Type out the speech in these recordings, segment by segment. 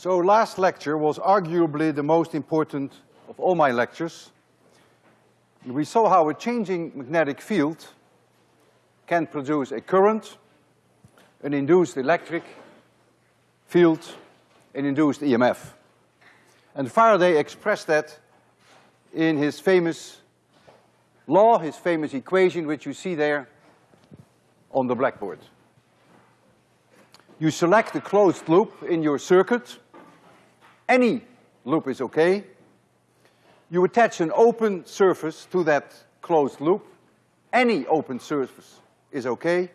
So last lecture was arguably the most important of all my lectures. We saw how a changing magnetic field can produce a current, an induced electric field, an induced EMF. And Faraday expressed that in his famous law, his famous equation, which you see there on the blackboard. You select a closed loop in your circuit. Any loop is okay. You attach an open surface to that closed loop. Any open surface is okay.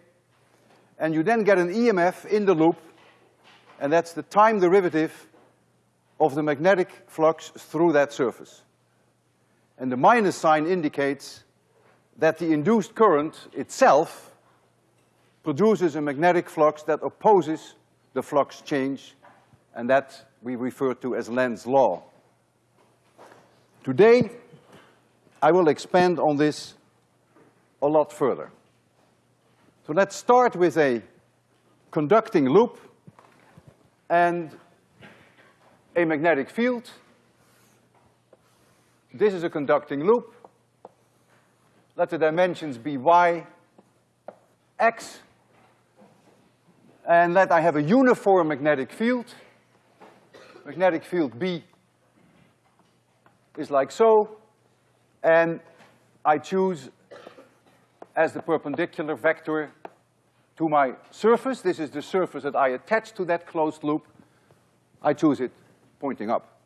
And you then get an EMF in the loop, and that's the time derivative of the magnetic flux through that surface. And the minus sign indicates that the induced current itself produces a magnetic flux that opposes the flux change, and that we refer to as Lenz's law. Today, I will expand on this a lot further. So let's start with a conducting loop and a magnetic field. This is a conducting loop. Let the dimensions be y, x, and let I have a uniform magnetic field. Magnetic field B is like so, and I choose as the perpendicular vector to my surface, this is the surface that I attach to that closed loop, I choose it pointing up.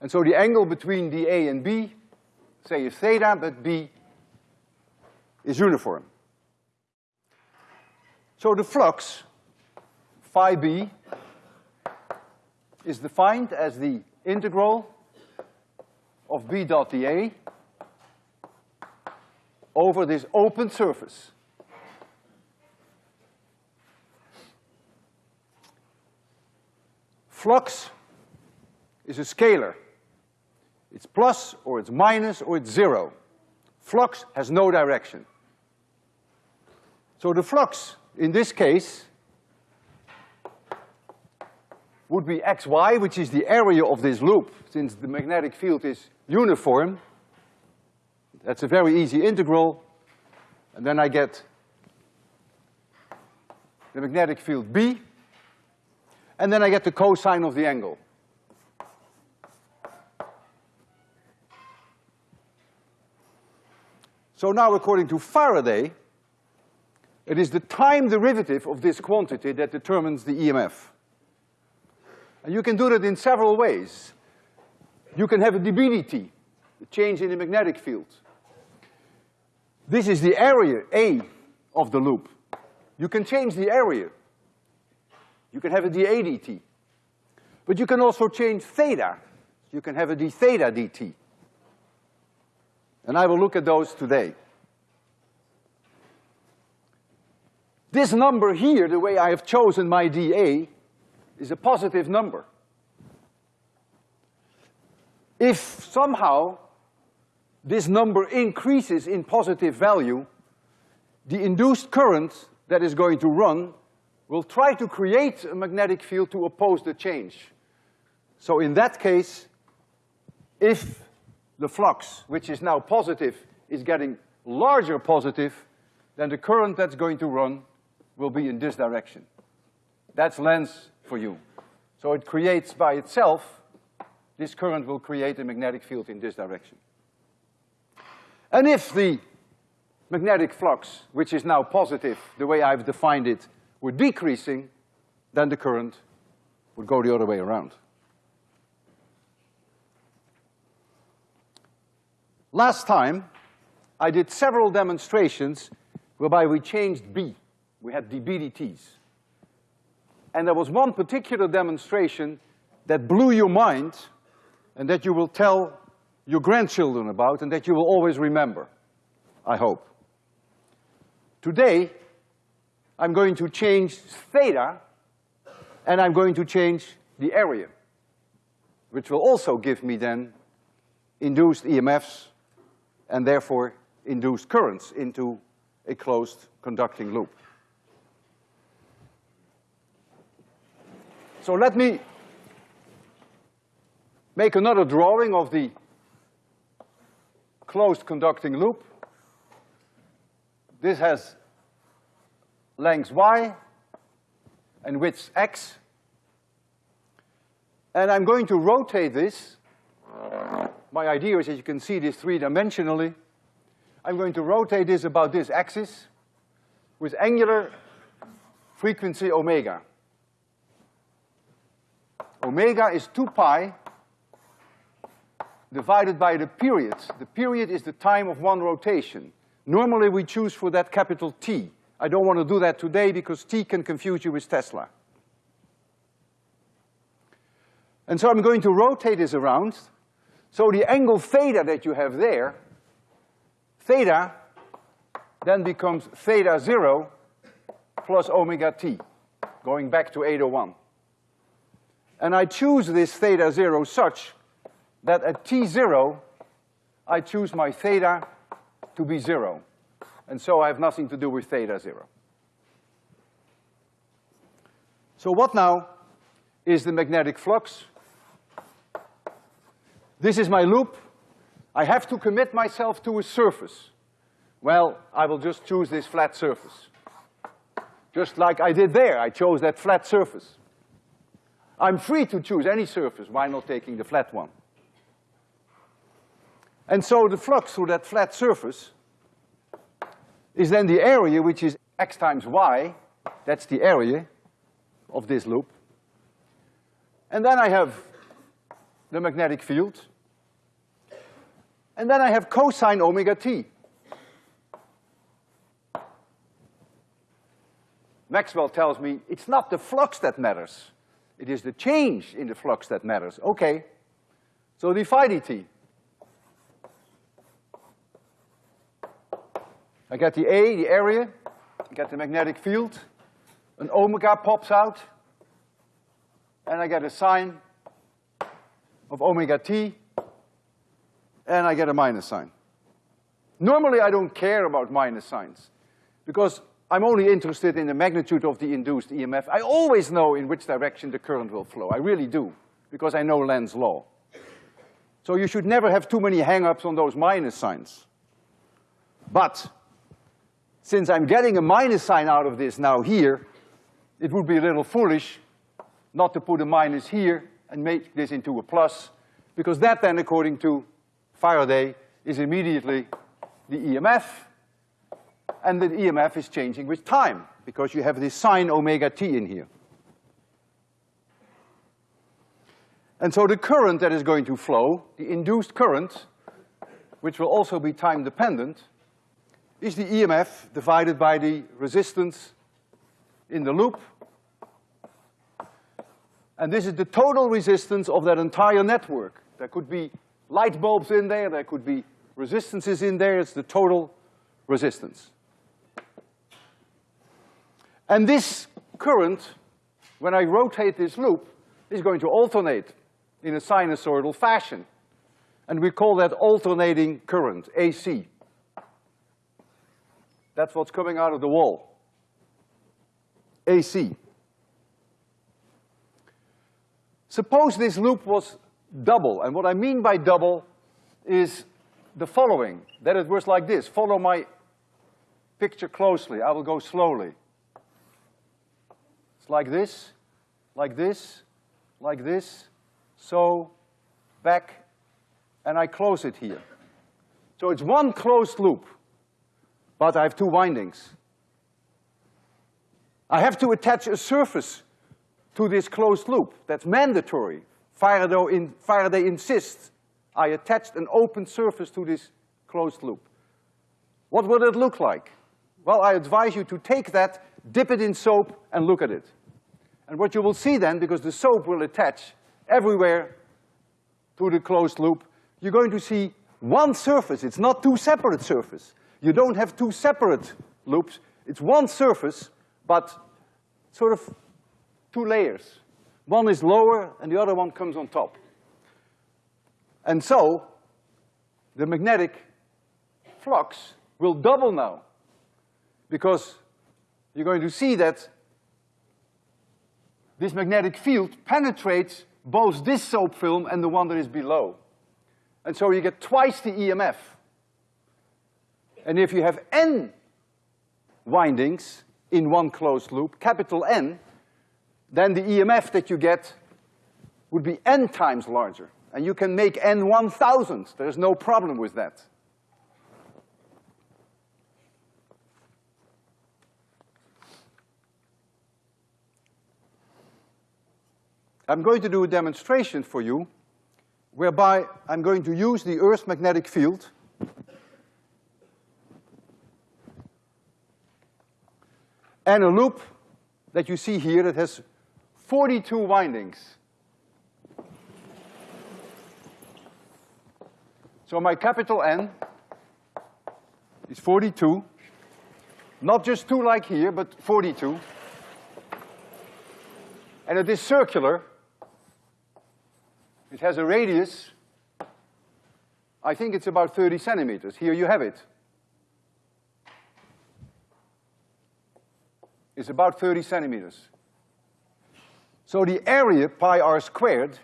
And so the angle between the A and B, say is theta, but B is uniform. So the flux, phi b, is defined as the integral of b dot dA over this open surface. Flux is a scalar. It's plus or it's minus or it's zero. Flux has no direction. So the flux in this case would be xy, which is the area of this loop, since the magnetic field is uniform. That's a very easy integral. And then I get the magnetic field B, and then I get the cosine of the angle. So now according to Faraday, it is the time derivative of this quantity that determines the EMF. And you can do that in several ways. You can have a dB the change in the magnetic field. This is the area, A, of the loop. You can change the area. You can have a dA dt. But you can also change theta. You can have a d theta dt. And I will look at those today. This number here, the way I have chosen my dA, is a positive number. If somehow this number increases in positive value, the induced current that is going to run will try to create a magnetic field to oppose the change. So in that case, if the flux, which is now positive, is getting larger positive, then the current that's going to run will be in this direction. That's Lenz for you. So it creates by itself, this current will create a magnetic field in this direction. And if the magnetic flux, which is now positive, the way I've defined it, were decreasing, then the current would go the other way around. Last time, I did several demonstrations whereby we changed B we had dBdTs. And there was one particular demonstration that blew your mind and that you will tell your grandchildren about and that you will always remember, I hope. Today, I'm going to change theta and I'm going to change the area, which will also give me then induced EMFs and therefore induced currents into a closed conducting loop. So let me make another drawing of the closed conducting loop. This has length y and width x. And I'm going to rotate this. My idea is that you can see this three-dimensionally. I'm going to rotate this about this axis with angular frequency omega. Omega is two pi divided by the period. The period is the time of one rotation. Normally we choose for that capital T. I don't want to do that today because T can confuse you with Tesla. And so I'm going to rotate this around. So the angle theta that you have there, theta then becomes theta zero plus omega t, going back to 801. And I choose this theta zero such that at t zero, I choose my theta to be zero. And so I have nothing to do with theta zero. So what now is the magnetic flux? This is my loop. I have to commit myself to a surface. Well, I will just choose this flat surface. Just like I did there, I chose that flat surface. I'm free to choose any surface, why not taking the flat one? And so the flux through that flat surface is then the area which is x times y, that's the area of this loop. And then I have the magnetic field. And then I have cosine omega t. Maxwell tells me it's not the flux that matters. It is the change in the flux that matters. Okay. So d phi dt. I get the A, the area, I get the magnetic field, an omega pops out, and I get a sine of omega t, and I get a minus sign. Normally I don't care about minus signs, because I'm only interested in the magnitude of the induced EMF. I always know in which direction the current will flow, I really do, because I know Lenz's law. So you should never have too many hang-ups on those minus signs. But since I'm getting a minus sign out of this now here, it would be a little foolish not to put a minus here and make this into a plus, because that then, according to Faraday, is immediately the EMF, and the EMF is changing with time, because you have this sine omega t in here. And so the current that is going to flow, the induced current, which will also be time dependent, is the EMF divided by the resistance in the loop. And this is the total resistance of that entire network. There could be light bulbs in there, there could be resistances in there, it's the total resistance. And this current, when I rotate this loop, is going to alternate in a sinusoidal fashion. And we call that alternating current, AC. That's what's coming out of the wall. AC. Suppose this loop was double, and what I mean by double is the following, that it was like this. Follow my picture closely, I will go slowly. Like this, like this, like this, so, back, and I close it here. So it's one closed loop but I have two windings. I have to attach a surface to this closed loop. That's mandatory. Faraday, in, Faraday insists I attached an open surface to this closed loop. What would it look like? Well, I advise you to take that, dip it in soap, and look at it. And what you will see then, because the soap will attach everywhere to the closed loop, you're going to see one surface. It's not two separate surfaces. You don't have two separate loops. It's one surface, but sort of two layers. One is lower and the other one comes on top. And so, the magnetic flux will double now because you're going to see that this magnetic field penetrates both this soap film and the one that is below. And so you get twice the EMF. And if you have n windings in one closed loop, capital N, then the EMF that you get would be n times larger. And you can make n one thousand. There's no problem with that. I'm going to do a demonstration for you whereby I'm going to use the Earth's magnetic field and a loop that you see here that has 42 windings. So my capital N is 42, not just two like here, but 42. And it is circular, it has a radius, I think it's about 30 centimeters. Here you have it. It's about 30 centimeters. So the area, pi r squared,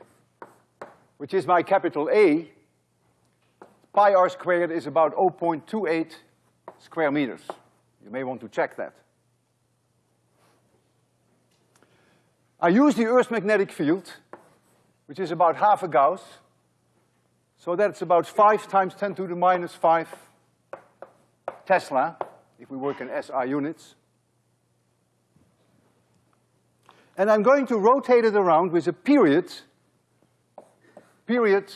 which is my capital A, pi r squared is about 0.28 square meters. You may want to check that. I use the Earth's magnetic field which is about half a Gauss. So that's about five times ten to the minus five Tesla, if we work in SI units. And I'm going to rotate it around with a period, period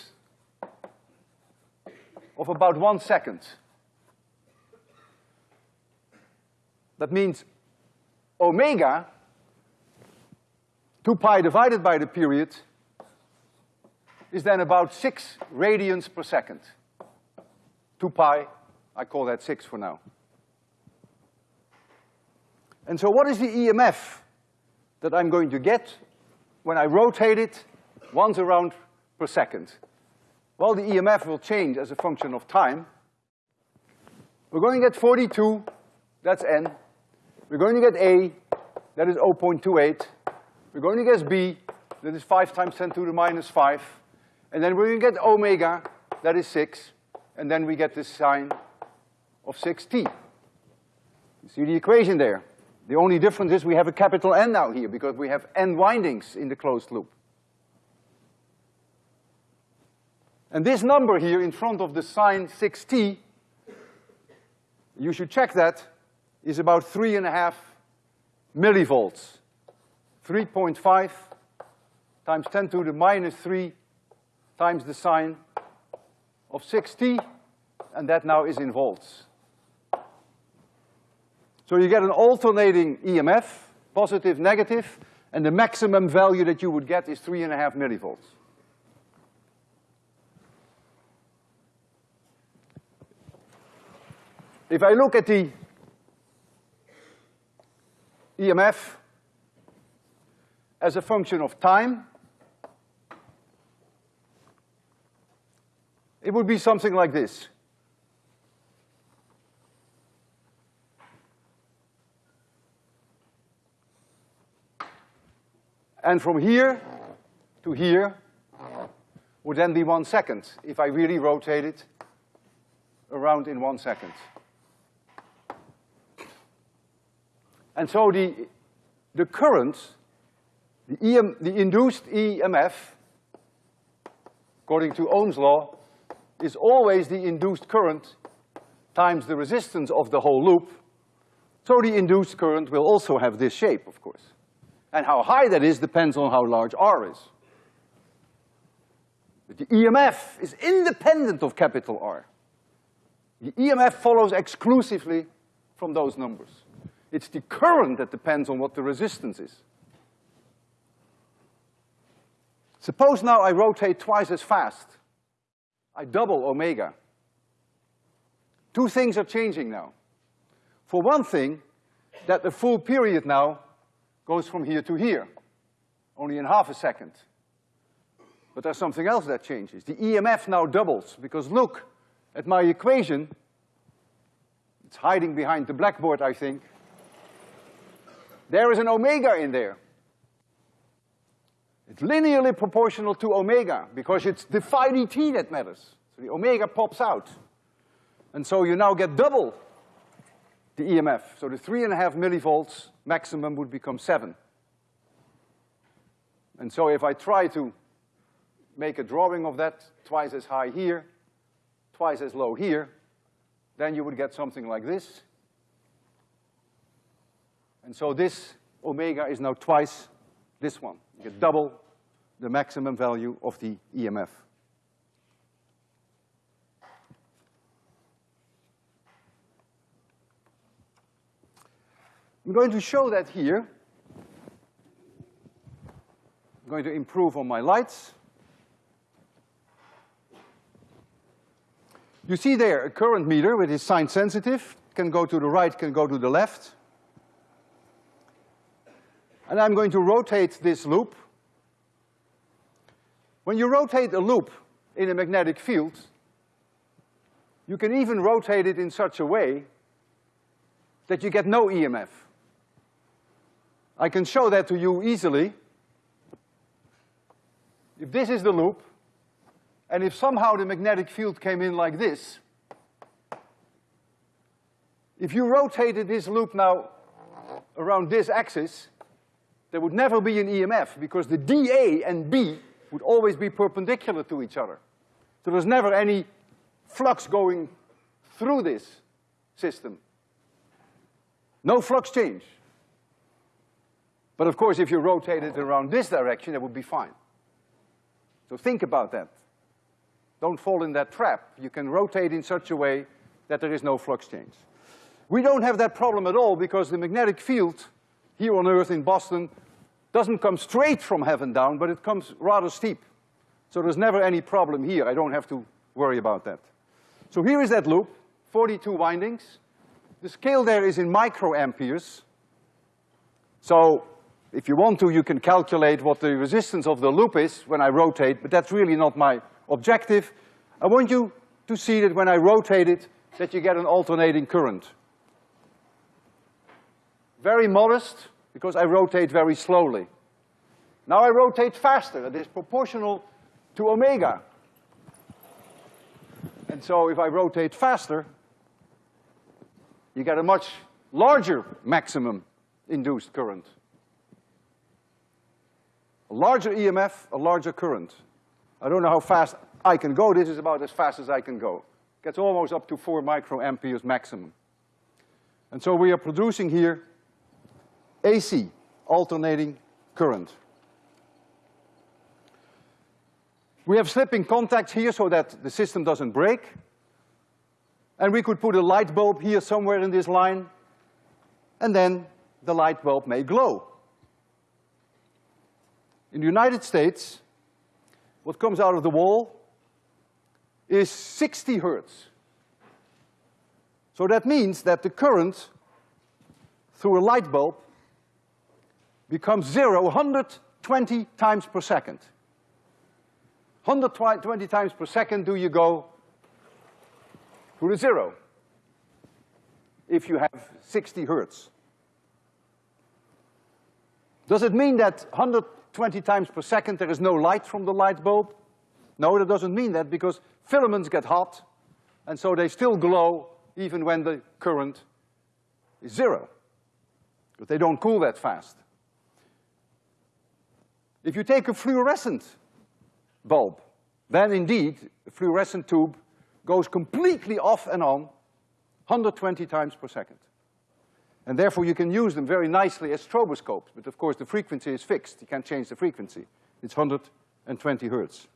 of about one second. That means omega, two pi divided by the period, is then about six radians per second. Two pi, I call that six for now. And so what is the EMF that I'm going to get when I rotate it once around per second? Well, the EMF will change as a function of time. We're going to get forty-two, that's N. We're going to get A, that is 0.28. We're going to get B, that is five times ten to the minus five. And then we get omega, that is six, and then we get the sine of six T. You see the equation there. The only difference is we have a capital N now here because we have N windings in the closed loop. And this number here in front of the sine six T, you should check that, is about three and a half millivolts. 3.5 times ten to the minus three times the sine of six t, and that now is in volts. So you get an alternating EMF, positive, negative, and the maximum value that you would get is three and a half millivolts. If I look at the EMF as a function of time, It would be something like this. And from here to here would then be one second, if I really rotate it around in one second. And so the, the current, the, EM, the induced EMF, according to Ohm's law, is always the induced current times the resistance of the whole loop. So the induced current will also have this shape, of course. And how high that is depends on how large R is. But the EMF is independent of capital R. The EMF follows exclusively from those numbers. It's the current that depends on what the resistance is. Suppose now I rotate twice as fast. I double omega. Two things are changing now. For one thing, that the full period now goes from here to here, only in half a second. But there's something else that changes. The EMF now doubles, because look at my equation. It's hiding behind the blackboard, I think. There is an omega in there. It's linearly proportional to omega because it's the phi dt that matters. So the omega pops out. And so you now get double the EMF. So the three and a half millivolts maximum would become seven. And so if I try to make a drawing of that twice as high here, twice as low here, then you would get something like this. And so this omega is now twice this one. You get double the maximum value of the EMF. I'm going to show that here. I'm going to improve on my lights. You see there a current meter with its sign sensitive, can go to the right, can go to the left. And I'm going to rotate this loop. When you rotate a loop in a magnetic field, you can even rotate it in such a way that you get no EMF. I can show that to you easily. If this is the loop, and if somehow the magnetic field came in like this, if you rotated this loop now around this axis, there would never be an EMF because the dA and B would always be perpendicular to each other. So there's never any flux going through this system. No flux change. But of course, if you rotate it around this direction, that would be fine. So think about that. Don't fall in that trap. You can rotate in such a way that there is no flux change. We don't have that problem at all because the magnetic field here on Earth in Boston doesn't come straight from heaven down, but it comes rather steep. So there's never any problem here. I don't have to worry about that. So here is that loop, 42 windings. The scale there is in microamperes. So if you want to, you can calculate what the resistance of the loop is when I rotate, but that's really not my objective. I want you to see that when I rotate it, that you get an alternating current. Very modest, because I rotate very slowly. Now I rotate faster, it is proportional to omega. And so if I rotate faster, you get a much larger maximum induced current. A larger EMF, a larger current. I don't know how fast I can go, this is about as fast as I can go. Gets almost up to four microamperes maximum. And so we are producing here AC, alternating current. We have slipping contacts here so that the system doesn't break. And we could put a light bulb here somewhere in this line, and then the light bulb may glow. In the United States, what comes out of the wall is 60 hertz. So that means that the current through a light bulb becomes zero 120 times per second. 120 times per second do you go to the zero if you have 60 hertz. Does it mean that 120 times per second there is no light from the light bulb? No, that doesn't mean that because filaments get hot and so they still glow even when the current is zero. But they don't cool that fast. If you take a fluorescent bulb, then indeed, a fluorescent tube goes completely off and on 120 times per second. And therefore you can use them very nicely as stroboscopes, but of course the frequency is fixed. You can't change the frequency. It's 120 hertz.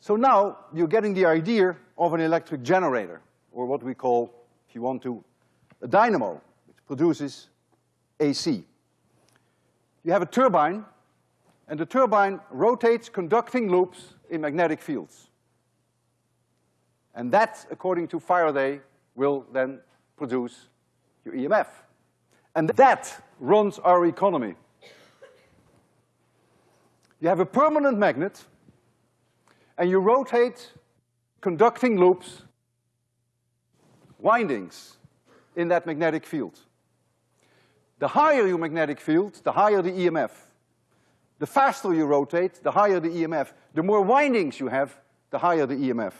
So now you're getting the idea of an electric generator, or what we call, if you want to, a dynamo, which produces AC. You have a turbine, and the turbine rotates conducting loops in magnetic fields. And that, according to Faraday, will then produce your EMF. And that runs our economy. You have a permanent magnet, and you rotate conducting loops, windings, in that magnetic field. The higher your magnetic field, the higher the EMF. The faster you rotate, the higher the EMF. The more windings you have, the higher the EMF.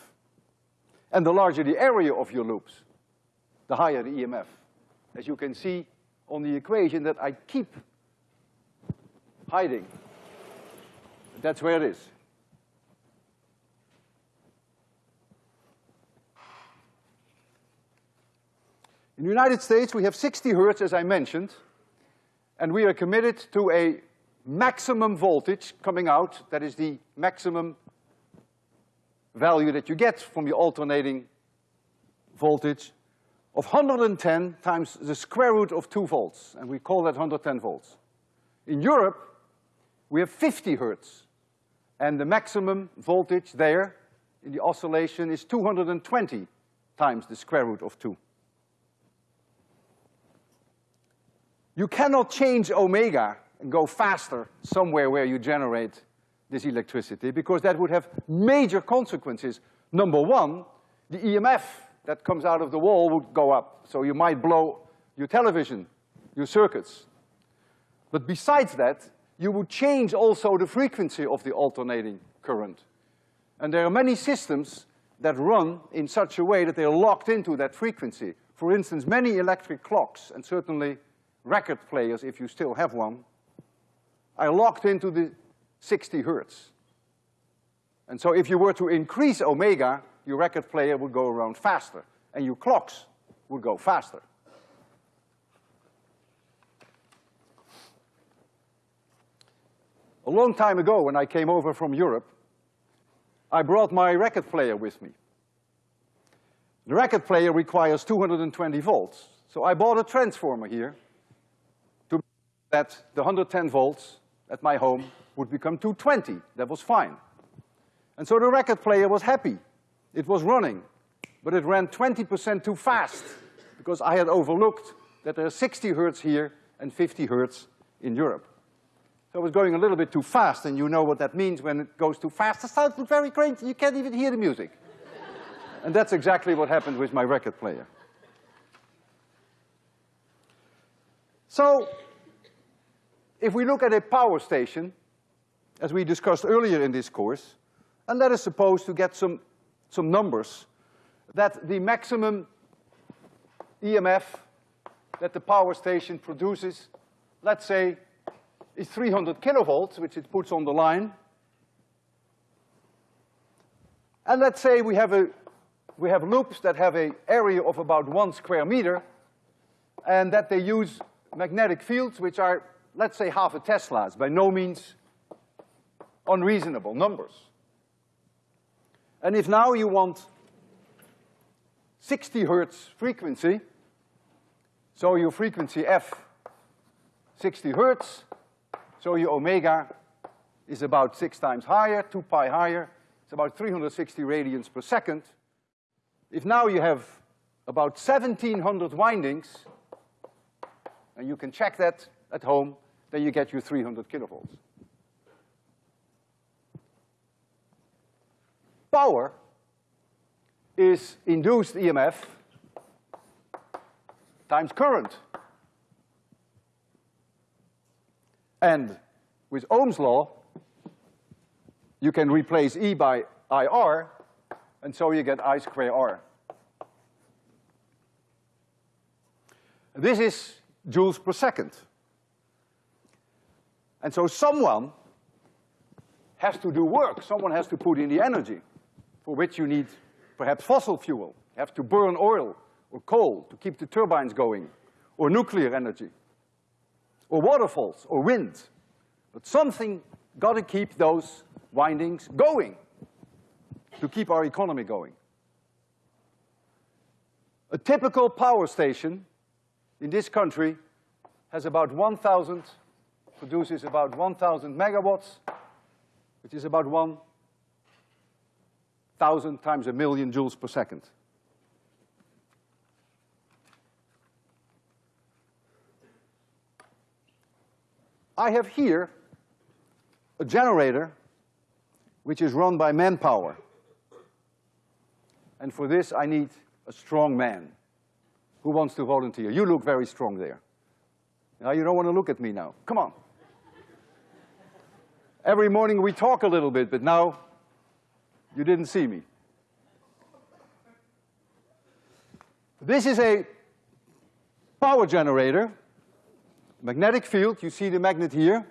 And the larger the area of your loops, the higher the EMF. As you can see on the equation that I keep hiding. That's where it is. In the United States, we have 60 hertz, as I mentioned, and we are committed to a maximum voltage coming out, that is the maximum value that you get from the alternating voltage of 110 times the square root of two volts, and we call that 110 volts. In Europe, we have 50 hertz, and the maximum voltage there in the oscillation is 220 times the square root of two. You cannot change omega and go faster somewhere where you generate this electricity because that would have major consequences. Number one, the EMF that comes out of the wall would go up. So you might blow your television, your circuits. But besides that, you would change also the frequency of the alternating current. And there are many systems that run in such a way that they're locked into that frequency. For instance, many electric clocks, and certainly record players, if you still have one, are locked into the 60 hertz. And so if you were to increase omega, your record player would go around faster, and your clocks would go faster. A long time ago, when I came over from Europe, I brought my record player with me. The record player requires 220 volts, so I bought a transformer here that the 110 volts at my home would become 220. That was fine. And so the record player was happy. It was running, but it ran 20% too fast because I had overlooked that there are 60 hertz here and 50 hertz in Europe. So it was going a little bit too fast, and you know what that means when it goes too fast. It sounds very crazy, you can't even hear the music. and that's exactly what happened with my record player. So, if we look at a power station, as we discussed earlier in this course, and let us suppose to get some, some numbers, that the maximum EMF that the power station produces, let's say is 300 kilovolts, which it puts on the line. And let's say we have a, we have loops that have a area of about one square meter, and that they use magnetic fields which are, let's say, half a Tesla. is by no means unreasonable numbers. And if now you want 60 hertz frequency, so your frequency f 60 hertz, so your omega is about six times higher, two pi higher. It's about 360 radians per second. If now you have about 1700 windings, and you can check that at home, then you get your 300 kilovolts. Power is induced EMF times current. And with Ohm's law, you can replace E by IR, and so you get I square R. This is joules per second. And so someone has to do work, someone has to put in the energy, for which you need perhaps fossil fuel. You have to burn oil or coal to keep the turbines going, or nuclear energy or waterfalls or wind. But something got to keep those windings going to keep our economy going. A typical power station in this country has about 1,000, produces about 1,000 megawatts, which is about 1,000 times a million joules per second. I have here a generator which is run by manpower. And for this I need a strong man. Who wants to volunteer? You look very strong there. Now you don't want to look at me now. Come on. Every morning we talk a little bit, but now you didn't see me. This is a power generator, magnetic field, you see the magnet here,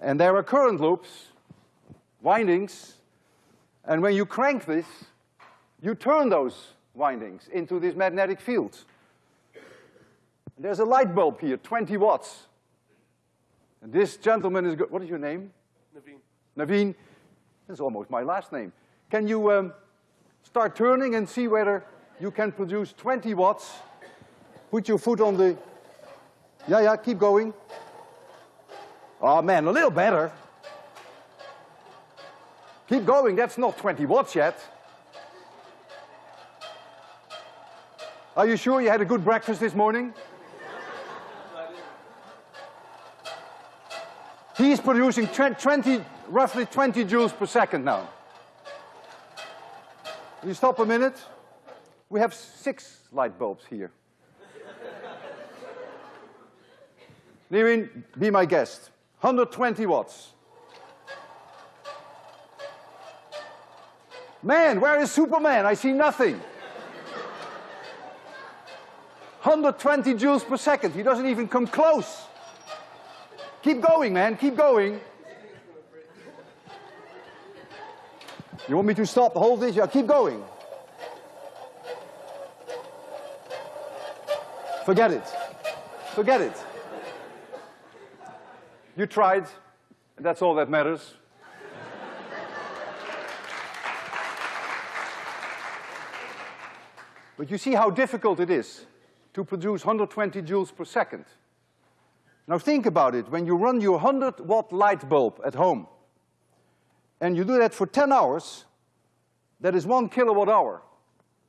and there are current loops, windings, and when you crank this, you turn those windings into this magnetic field. There's a light bulb here, 20 watts. And this gentleman is, what is your name? Naveen. Naveen, that's almost my last name. Can you um, start turning and see whether you can produce 20 watts? Put your foot on the, yeah, yeah, keep going. Oh man, a little better. Keep going, that's not 20 watts yet. Are you sure you had a good breakfast this morning? He's producing 20, roughly 20 joules per second now. You stop a minute? We have six light bulbs here. Nivin, be my guest. 120 watts. Man, where is Superman? I see nothing. 120 joules per second. He doesn't even come close. Keep going, man, keep going. You want me to stop, hold this? Yeah, keep going. Forget it. Forget it. You tried, and that's all that matters. but you see how difficult it is to produce 120 joules per second. Now think about it, when you run your 100 watt light bulb at home, and you do that for 10 hours, that is one kilowatt hour.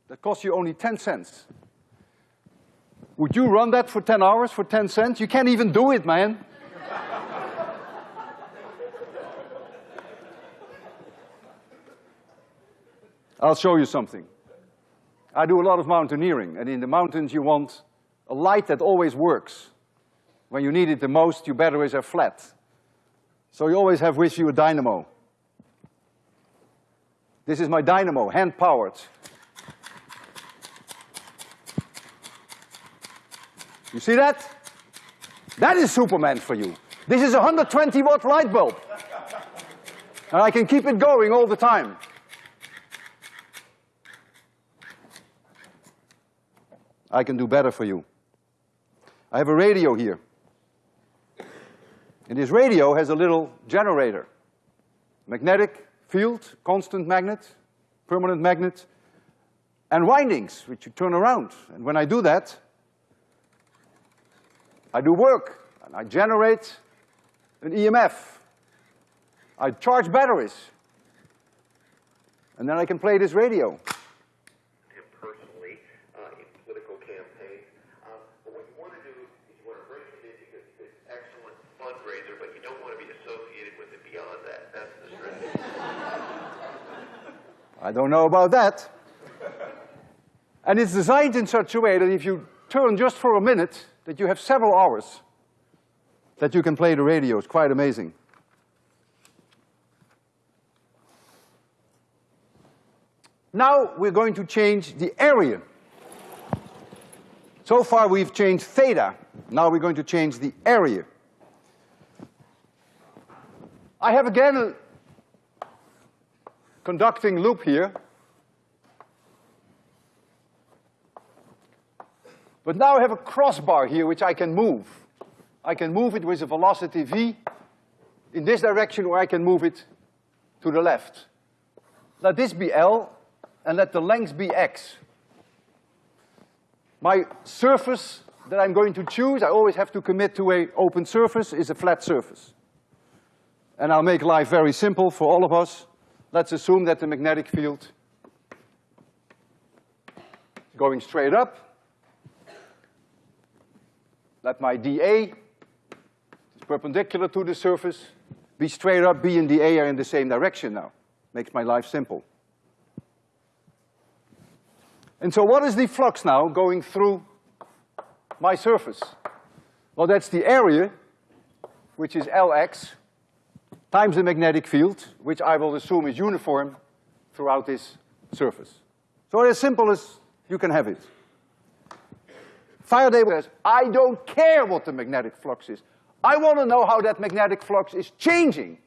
That costs you only 10 cents. Would you run that for 10 hours for 10 cents? You can't even do it, man. I'll show you something. I do a lot of mountaineering, and in the mountains you want a light that always works. When you need it the most, your batteries are flat. So you always have with you a dynamo. This is my dynamo, hand-powered. You see that? That is Superman for you. This is a 120 watt light bulb. And I can keep it going all the time. I can do better for you. I have a radio here. And this radio has a little generator. Magnetic field, constant magnet, permanent magnet, and windings, which you turn around. And when I do that, I do work, and I generate an EMF. I charge batteries. And then I can play this radio. I don't know about that. and it's designed in such a way that if you turn just for a minute, that you have several hours that you can play the radio. It's quite amazing. Now we're going to change the area. So far we've changed theta. Now we're going to change the area. I have again conducting loop here. But now I have a crossbar here which I can move. I can move it with a velocity v in this direction or I can move it to the left. Let this be L and let the length be X. My surface that I'm going to choose, I always have to commit to a open surface, is a flat surface. And I'll make life very simple for all of us. Let's assume that the magnetic field is going straight up. Let my dA, is perpendicular to the surface, be straight up, B and dA are in the same direction now. Makes my life simple. And so what is the flux now going through my surface? Well, that's the area, which is Lx, times the magnetic field, which I will assume is uniform throughout this surface. So as simple as you can have it. Faraday says, I don't care what the magnetic flux is. I want to know how that magnetic flux is changing.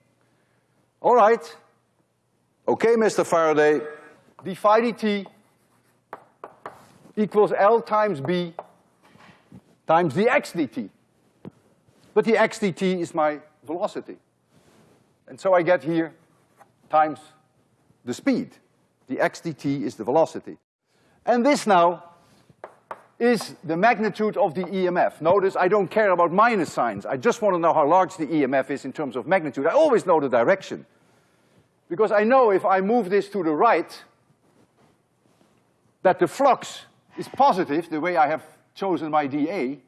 All right. Okay, Mr. Faraday, d phi dt equals L times B times dx dt. But dx dt is my velocity. And so I get here times the speed. dx dt is the velocity. And this now is the magnitude of the EMF. Notice I don't care about minus signs. I just want to know how large the EMF is in terms of magnitude. I always know the direction. Because I know if I move this to the right, that the flux is positive, the way I have chosen my dA.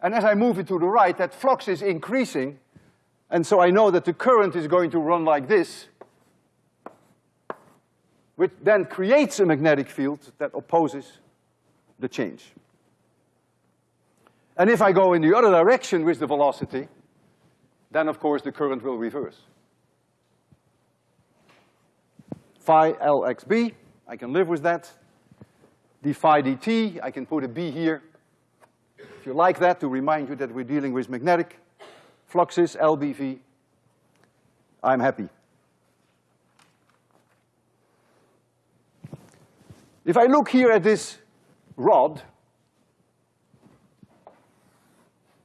And as I move it to the right, that flux is increasing, and so I know that the current is going to run like this, which then creates a magnetic field that opposes the change. And if I go in the other direction with the velocity, then of course the current will reverse. Phi Lxb, I can live with that. d phi dt, I can put a b here. If you like that, to remind you that we're dealing with magnetic fluxes, LBV, I'm happy. If I look here at this rod,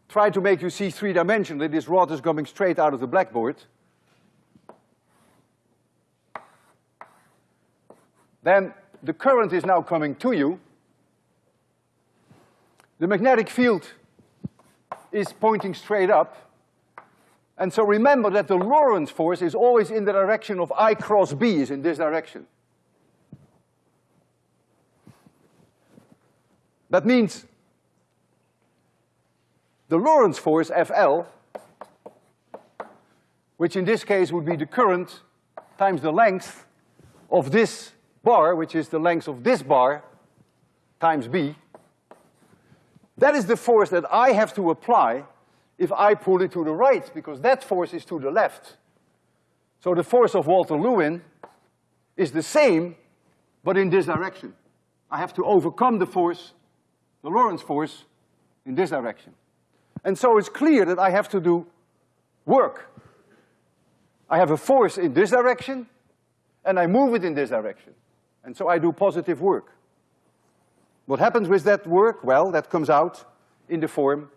try to make you see three-dimensionally, this rod is coming straight out of the blackboard. Then the current is now coming to you. The magnetic field is pointing straight up. And so remember that the Lorentz force is always in the direction of I cross B, is in this direction. That means the Lorentz force, FL, which in this case would be the current times the length of this bar, which is the length of this bar, times B, that is the force that I have to apply if I pull it to the right, because that force is to the left. So the force of Walter Lewin is the same, but in this direction. I have to overcome the force the Lorentz force in this direction. And so it's clear that I have to do work. I have a force in this direction, and I move it in this direction. And so I do positive work. What happens with that work? Well, that comes out in the form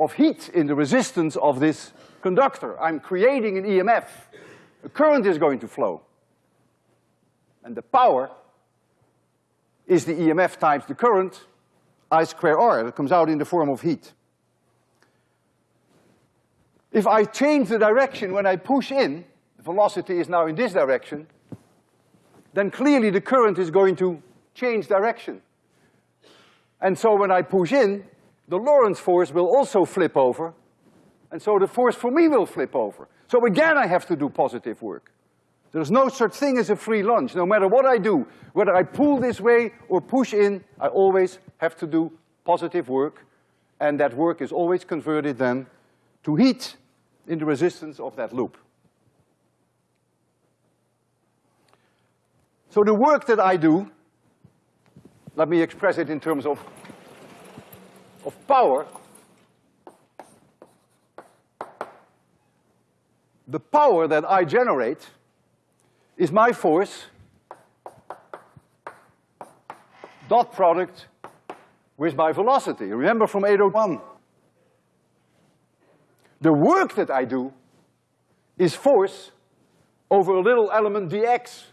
of heat in the resistance of this conductor. I'm creating an EMF. A current is going to flow. And the power is the EMF times the current, I square R, that comes out in the form of heat. If I change the direction when I push in, the velocity is now in this direction, then clearly the current is going to change direction. And so when I push in, the Lorentz force will also flip over, and so the force for me will flip over. So again I have to do positive work. There's no such thing as a free lunch. No matter what I do, whether I pull this way or push in, I always have to do positive work, and that work is always converted then to heat in the resistance of that loop. So the work that I do, let me express it in terms of, of power. The power that I generate is my force dot product with my velocity. Remember from 801. The work that I do is force over a little element dx.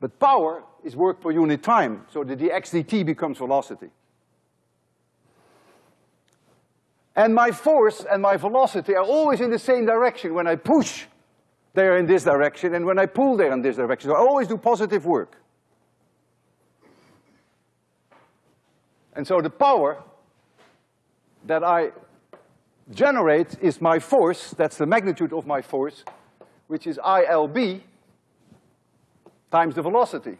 But power is work per unit time, so the dx dt becomes velocity. And my force and my velocity are always in the same direction. When I push, they're in this direction, and when I pull, they're in this direction. So I always do positive work. And so the power that I generate is my force, that's the magnitude of my force, which is ILB times the velocity.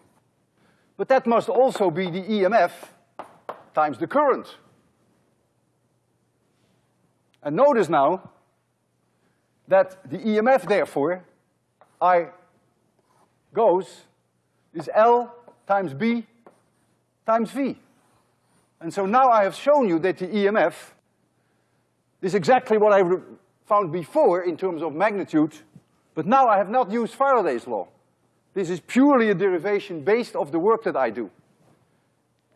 But that must also be the EMF times the current. And notice now that the EMF therefore, I goes, is L times B times V. And so now I have shown you that the EMF is exactly what I found before in terms of magnitude, but now I have not used Faraday's law. This is purely a derivation based off the work that I do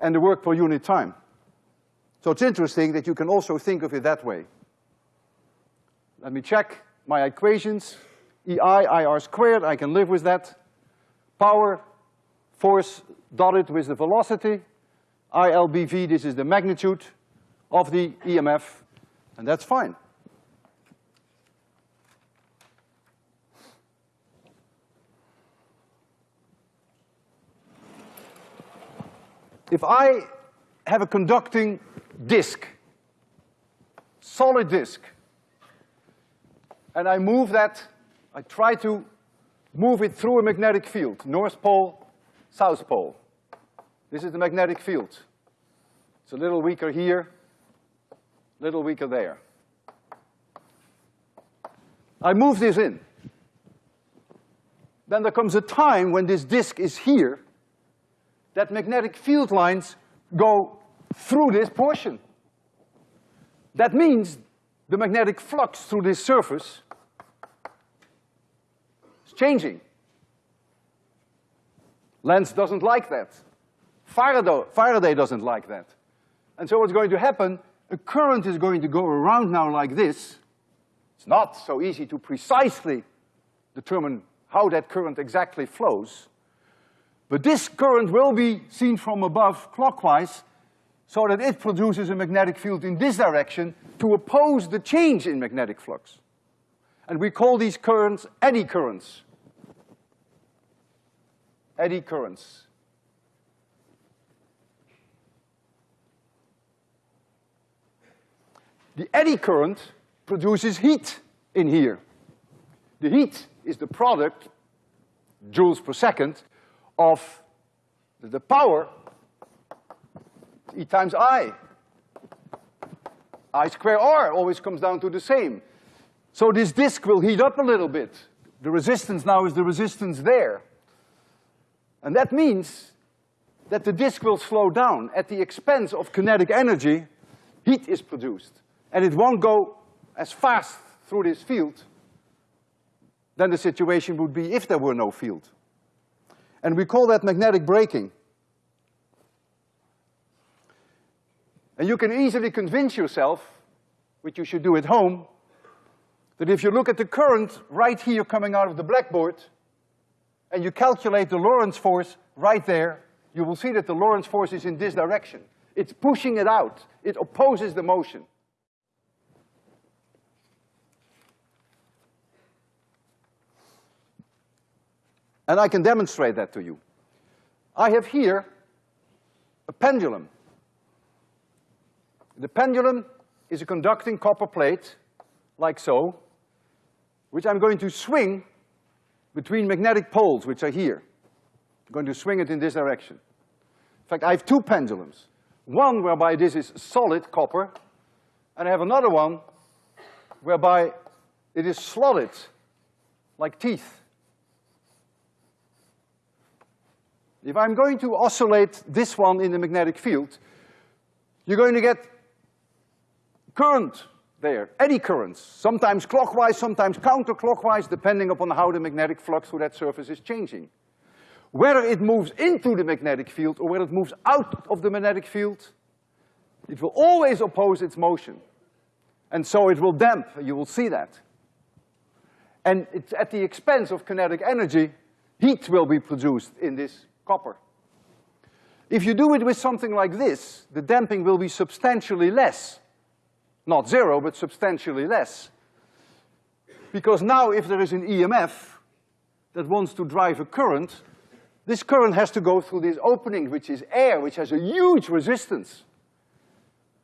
and the work per unit time. So it's interesting that you can also think of it that way. Let me check my equations. EI, IR squared, I can live with that. Power, force dotted with the velocity. ILBV, this is the magnitude of the EMF, and that's fine. If I have a conducting disk, solid disk, and I move that, I try to move it through a magnetic field, north pole, south pole. This is the magnetic field. It's a little weaker here, little weaker there. I move this in. Then there comes a time when this disk is here, that magnetic field lines go through this portion. That means the magnetic flux through this surface changing. Lenz doesn't like that. Faraday, Faraday doesn't like that. And so what's going to happen, a current is going to go around now like this. It's not so easy to precisely determine how that current exactly flows. But this current will be seen from above clockwise so that it produces a magnetic field in this direction to oppose the change in magnetic flux. And we call these currents eddy currents. Eddy currents. The eddy current produces heat in here. The heat is the product, joules per second, of the power E times I. I square R always comes down to the same. So this disk will heat up a little bit. The resistance now is the resistance there. And that means that the disk will slow down. At the expense of kinetic energy, heat is produced. And it won't go as fast through this field than the situation would be if there were no field. And we call that magnetic braking. And you can easily convince yourself, which you should do at home, that if you look at the current right here coming out of the blackboard, and you calculate the Lorentz force right there, you will see that the Lorentz force is in this direction. It's pushing it out. It opposes the motion. And I can demonstrate that to you. I have here a pendulum. The pendulum is a conducting copper plate, like so, which I'm going to swing between magnetic poles, which are here. I'm going to swing it in this direction. In fact, I have two pendulums. One whereby this is solid copper, and I have another one whereby it is slotted, like teeth. If I'm going to oscillate this one in the magnetic field, you're going to get current there, eddy currents, sometimes clockwise, sometimes counterclockwise, depending upon how the magnetic flux through that surface is changing. Whether it moves into the magnetic field or whether it moves out of the magnetic field, it will always oppose its motion. And so it will damp, you will see that. And it's at the expense of kinetic energy, heat will be produced in this copper. If you do it with something like this, the damping will be substantially less not zero, but substantially less. Because now if there is an EMF that wants to drive a current, this current has to go through this opening, which is air, which has a huge resistance.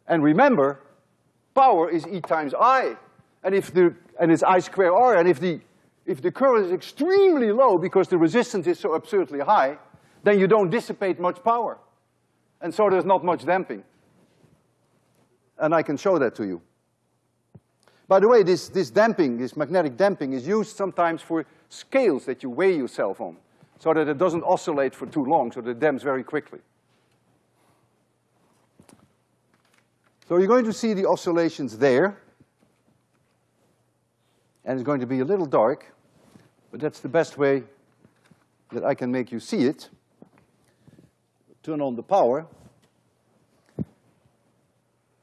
And remember, power is E times I. And if the, and it's I square R, and if the, if the current is extremely low because the resistance is so absurdly high, then you don't dissipate much power. And so there's not much damping and I can show that to you. By the way, this, this damping, this magnetic damping is used sometimes for scales that you weigh yourself on, so that it doesn't oscillate for too long, so that it damps very quickly. So you're going to see the oscillations there, and it's going to be a little dark, but that's the best way that I can make you see it. Turn on the power.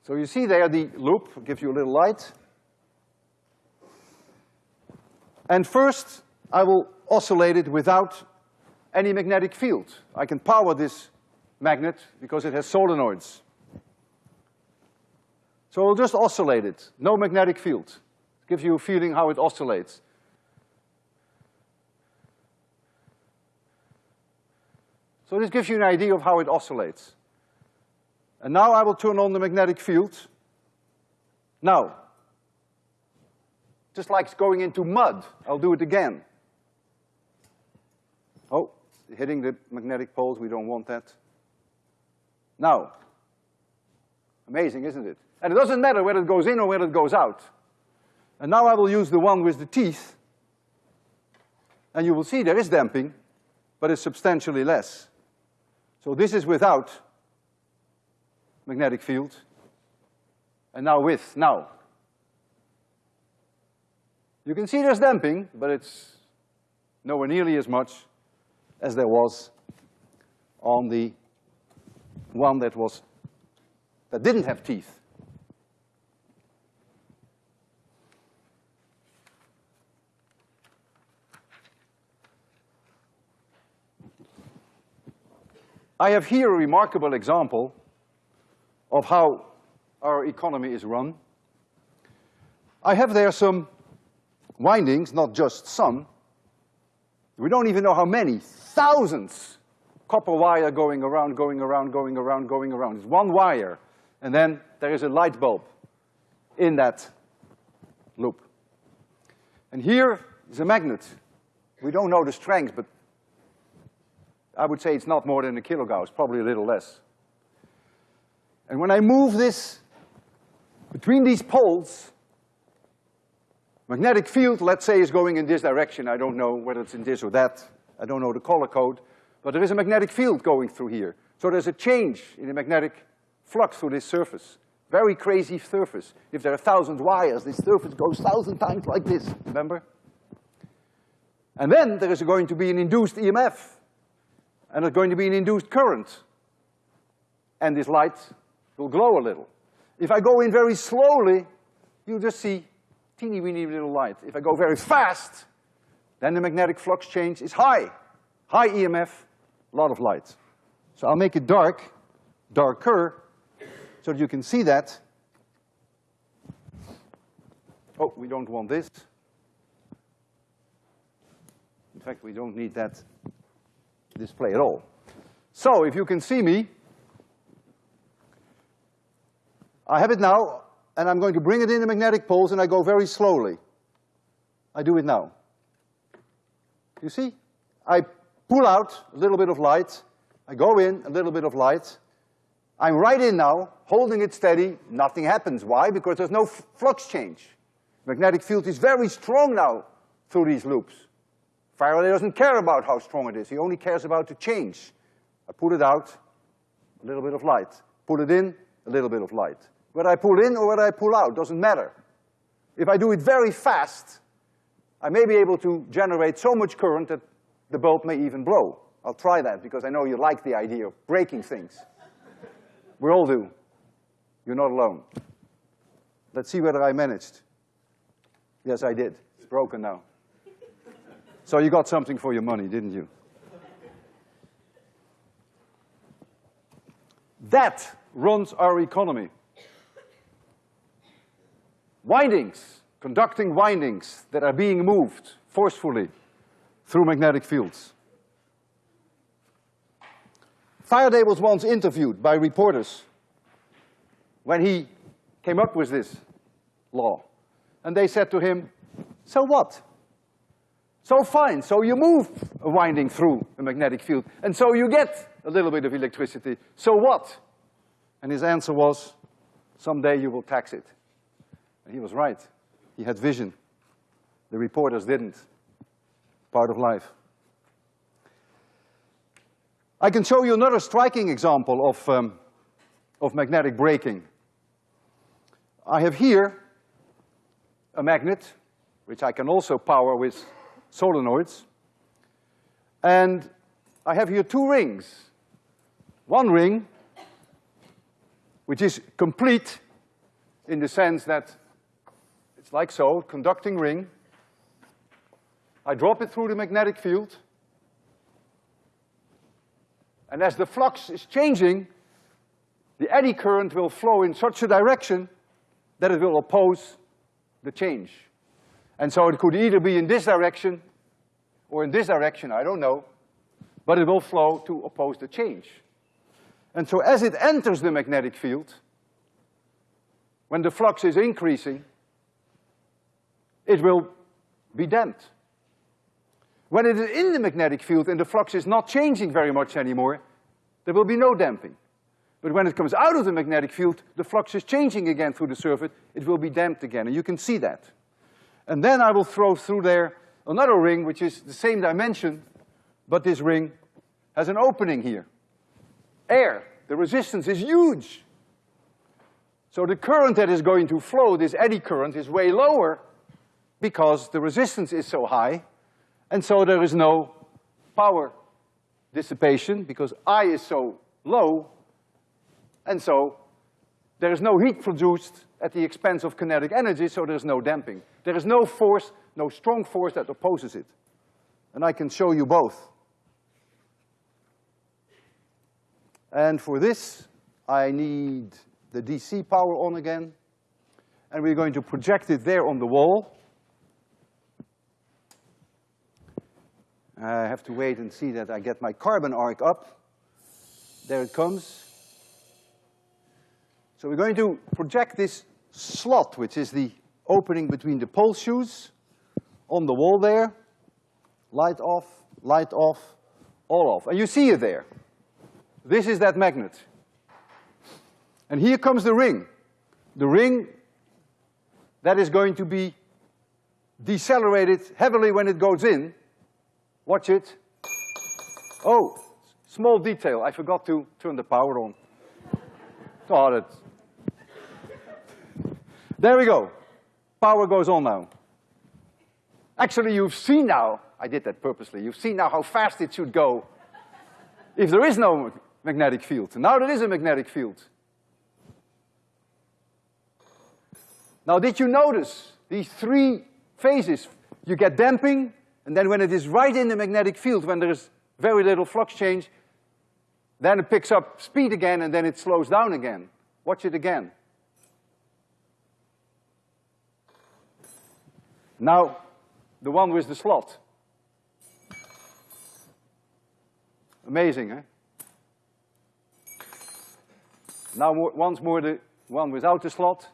So you see there the loop, gives you a little light. And first, I will oscillate it without any magnetic field. I can power this magnet because it has solenoids. So I'll just oscillate it, no magnetic field. It Gives you a feeling how it oscillates. So this gives you an idea of how it oscillates. And now I will turn on the magnetic field. Now, just like going into mud, I'll do it again. Oh, hitting the magnetic poles, we don't want that. Now, amazing, isn't it? And it doesn't matter whether it goes in or whether it goes out. And now I will use the one with the teeth, and you will see there is damping, but it's substantially less. So this is without magnetic field, and now with, now. You can see there's damping, but it's nowhere nearly as much as there was on the one that was, that didn't have teeth. I have here a remarkable example of how our economy is run. I have there some windings, not just some. We don't even know how many, thousands copper wire going around, going around, going around, going around. It's one wire, and then there is a light bulb in that loop. And here is a magnet. We don't know the strength, but I would say it's not more than a kilogauss, probably a little less. And when I move this between these poles, magnetic field, let's say, is going in this direction. I don't know whether it's in this or that. I don't know the color code, but there is a magnetic field going through here. So there's a change in the magnetic flux through this surface. Very crazy surface. If there are thousand wires, this surface goes thousand times like this, remember? And then there is going to be an induced EMF and there's going to be an induced current. And this light will glow a little. If I go in very slowly, you'll just see teeny weeny little light. If I go very fast, then the magnetic flux change is high. High EMF, a lot of light. So I'll make it dark, darker, so that you can see that. Oh, we don't want this. In fact, we don't need that display at all. So if you can see me, I have it now, and I'm going to bring it in the magnetic poles, and I go very slowly. I do it now. You see? I pull out a little bit of light, I go in, a little bit of light. I'm right in now, holding it steady, nothing happens. Why? Because there's no flux change. Magnetic field is very strong now through these loops. Faraday doesn't care about how strong it is, he only cares about the change. I pull it out, a little bit of light. Pull it in, a little bit of light. Whether I pull in or whether I pull out, doesn't matter. If I do it very fast, I may be able to generate so much current that the bulb may even blow. I'll try that because I know you like the idea of breaking things. We all do. You're not alone. Let's see whether I managed. Yes, I did. It's broken now. So you got something for your money, didn't you? That runs our economy. Windings, conducting windings that are being moved forcefully through magnetic fields. Faraday was once interviewed by reporters when he came up with this law. And they said to him, so what? So fine, so you move a winding through a magnetic field, and so you get a little bit of electricity. So what? And his answer was, someday you will tax it. And he was right. He had vision. The reporters didn't. Part of life. I can show you another striking example of, um, of magnetic braking. I have here a magnet, which I can also power with solenoids. And I have here two rings. One ring, which is complete in the sense that it's like so, conducting ring. I drop it through the magnetic field. And as the flux is changing, the eddy current will flow in such a direction that it will oppose the change. And so it could either be in this direction or in this direction, I don't know, but it will flow to oppose the change. And so as it enters the magnetic field, when the flux is increasing, it will be damped. When it is in the magnetic field and the flux is not changing very much anymore, there will be no damping. But when it comes out of the magnetic field, the flux is changing again through the circuit, it will be damped again, and you can see that. And then I will throw through there another ring which is the same dimension, but this ring has an opening here. Air, the resistance is huge. So the current that is going to flow, this eddy current, is way lower because the resistance is so high, and so there is no power dissipation because I is so low, and so there is no heat produced at the expense of kinetic energy, so there's no damping. There is no force, no strong force that opposes it. And I can show you both. And for this, I need the DC power on again, and we're going to project it there on the wall. I have to wait and see that I get my carbon arc up. There it comes. So we're going to project this slot, which is the opening between the pole shoes, on the wall there. Light off, light off, all off. And you see it there. This is that magnet. And here comes the ring. The ring that is going to be decelerated heavily when it goes in. Watch it. Oh, small detail, I forgot to turn the power on. Oh, Thought it. There we go. Power goes on now. Actually, you've seen now, I did that purposely, you've seen now how fast it should go if there is no magnetic field. Now there is a magnetic field. Now did you notice these three phases? You get damping, and then when it is right in the magnetic field, when there is very little flux change, then it picks up speed again and then it slows down again. Watch it again. Now, the one with the slot. Amazing, eh? Now once more the one without the slot.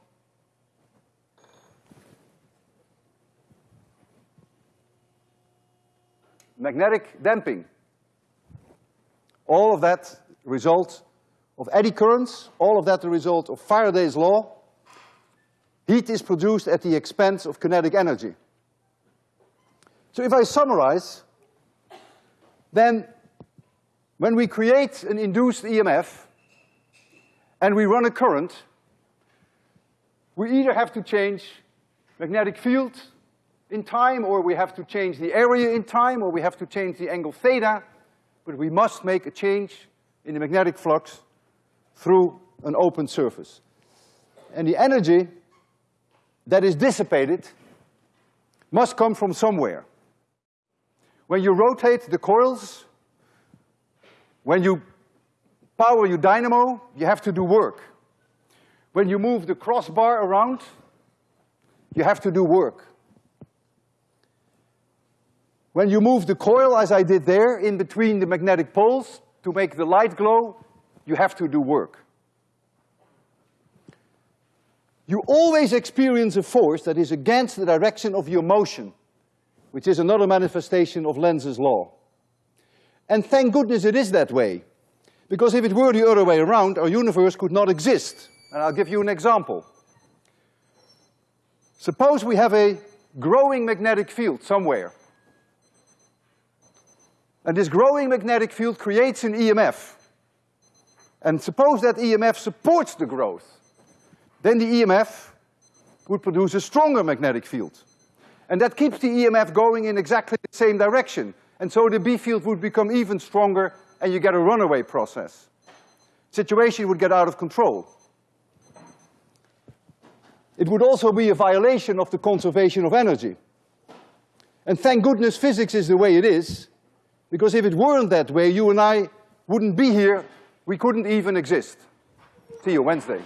magnetic damping. All of that result of eddy currents, all of that the result of Faraday's law. Heat is produced at the expense of kinetic energy. So if I summarize, then when we create an induced EMF and we run a current, we either have to change magnetic field in time, or we have to change the area in time, or we have to change the angle theta, but we must make a change in the magnetic flux through an open surface. And the energy that is dissipated must come from somewhere. When you rotate the coils, when you power your dynamo, you have to do work. When you move the crossbar around, you have to do work. When you move the coil, as I did there, in between the magnetic poles to make the light glow, you have to do work. You always experience a force that is against the direction of your motion, which is another manifestation of Lenz's law. And thank goodness it is that way, because if it were the other way around, our universe could not exist. And I'll give you an example. Suppose we have a growing magnetic field somewhere. And this growing magnetic field creates an EMF. And suppose that EMF supports the growth. Then the EMF would produce a stronger magnetic field. And that keeps the EMF going in exactly the same direction. And so the B field would become even stronger and you get a runaway process. Situation would get out of control. It would also be a violation of the conservation of energy. And thank goodness physics is the way it is, because if it weren't that way, you and I wouldn't be here, we couldn't even exist. See you Wednesday.